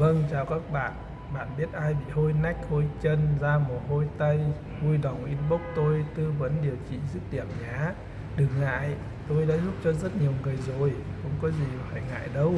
Vâng, chào các bạn. Bạn biết ai bị hôi nách, hôi chân, da mồ hôi tay, vui lòng inbox tôi tư vấn điều trị dứt điểm nhé. Đừng ngại, tôi đã giúp cho rất nhiều người rồi, không có gì phải ngại đâu.